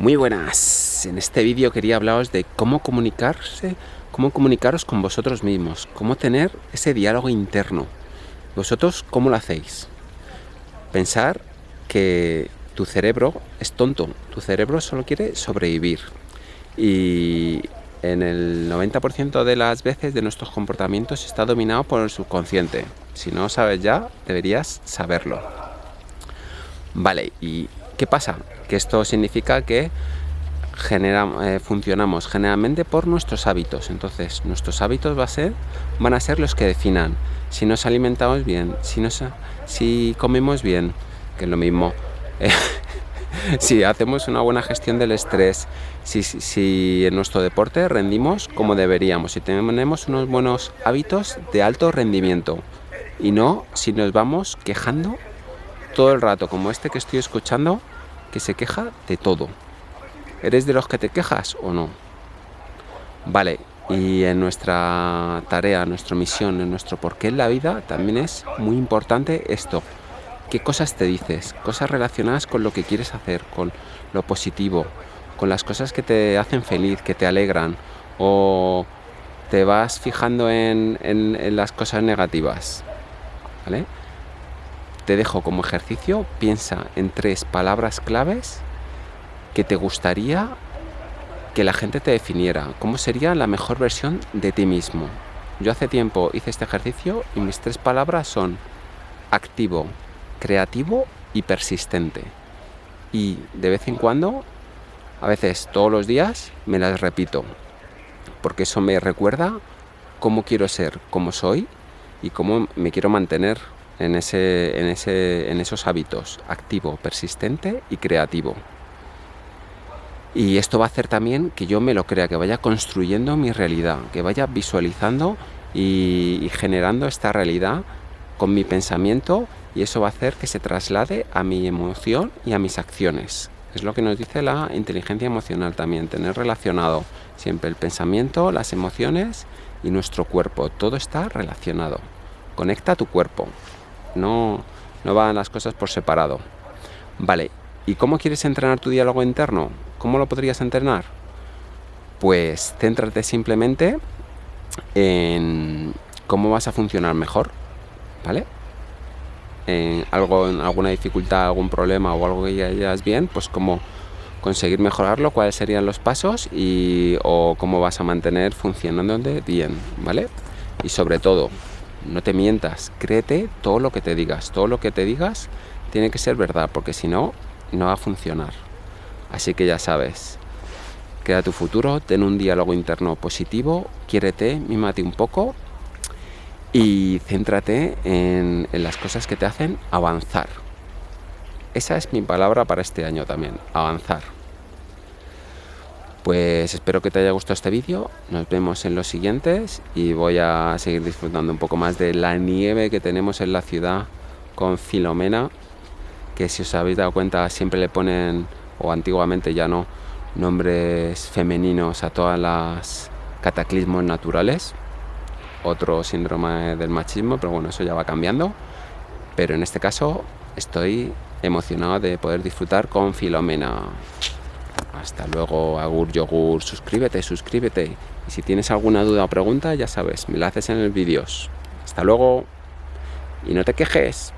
Muy buenas, en este vídeo quería hablaros de cómo comunicarse, cómo comunicaros con vosotros mismos, cómo tener ese diálogo interno. ¿Vosotros cómo lo hacéis? Pensar que tu cerebro es tonto, tu cerebro solo quiere sobrevivir y en el 90% de las veces de nuestros comportamientos está dominado por el subconsciente. Si no sabes ya, deberías saberlo. Vale, ¿y qué pasa? Que esto significa que eh, funcionamos generalmente por nuestros hábitos. Entonces, nuestros hábitos va a ser, van a ser los que definan si nos alimentamos bien, si, nos, si comemos bien, que es lo mismo. si hacemos una buena gestión del estrés, si, si, en nuestro deporte rendimos como deberíamos, si tenemos unos buenos hábitos de alto rendimiento y no si nos vamos quejando todo el rato, como este que estoy escuchando, que se queja de todo. ¿Eres de los que te quejas o no? Vale, y en nuestra tarea, nuestra misión, en nuestro porqué en la vida, también es muy importante esto. ¿Qué cosas te dices? Cosas relacionadas con lo que quieres hacer, con lo positivo, con las cosas que te hacen feliz, que te alegran, o te vas fijando en, en las cosas negativas. ¿Vale? Te dejo como ejercicio, piensa en tres palabras claves que te gustaría que la gente te definiera. ¿Cómo sería la mejor versión de ti mismo? Yo hace tiempo hice este ejercicio y mis tres palabras son activo, creativo y persistente. Y de vez en cuando, a veces todos los días, me las repito. Porque eso me recuerda cómo quiero ser, cómo soy y cómo me quiero mantener en, ese, en, ese, en esos hábitos, activo, persistente y creativo. Y esto va a hacer también que yo me lo crea, que vaya construyendo mi realidad, que vaya visualizando y, generando esta realidad con mi pensamiento y eso va a hacer que se traslade a mi emoción y a mis acciones. Es lo que nos dice la inteligencia emocional también, tener relacionado siempre el pensamiento, las emociones y nuestro cuerpo. Todo está relacionado. Conecta tu cuerpo, no, no van las cosas por separado. Vale, ¿y cómo quieres entrenar tu diálogo interno? ¿Cómo lo podrías entrenar? Pues céntrate simplemente en cómo vas a funcionar mejor, ¿vale? En algo, en alguna dificultad, algún problema o algo que ya hayas bien, pues cómo conseguir mejorarlo, cuáles serían los pasos y o cómo vas a mantener funcionando bien, ¿vale? Y sobre todo, no te mientas, créete todo lo que te digas, todo lo que te digas tiene que ser verdad, porque si no, no va a funcionar. Así que ya sabes, crea tu futuro, ten un diálogo interno positivo, quiérete, mímate un poco y céntrate en, en las cosas que te hacen avanzar. Esa es mi palabra para este año también, avanzar. Pues espero que te haya gustado este vídeo, nos vemos en los siguientes y voy a seguir disfrutando un poco más de la nieve que tenemos en la ciudad con Filomena, que si os habéis dado cuenta siempre le ponen, o antiguamente ya no, nombres femeninos a todas las cataclismos naturales, otro síndrome del machismo, pero bueno, eso ya va cambiando, pero en este caso estoy emocionado de poder disfrutar con Filomena. Hasta luego, Agur Yogur. Suscríbete, suscríbete. Y si tienes alguna duda o pregunta, ya sabes, me la haces en el vídeo. Hasta luego. Y no te quejes.